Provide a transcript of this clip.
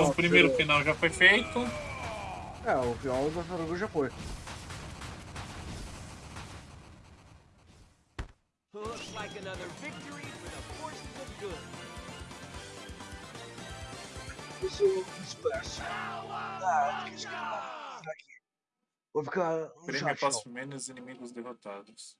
Então o primeiro final já foi feito. É, o final da tartaruga já foi. Looks like another victory for the forces of good. Isso é um espaço. Ah, fica. Vou ficar no Prêmio chat, após menos inimigos derrotados.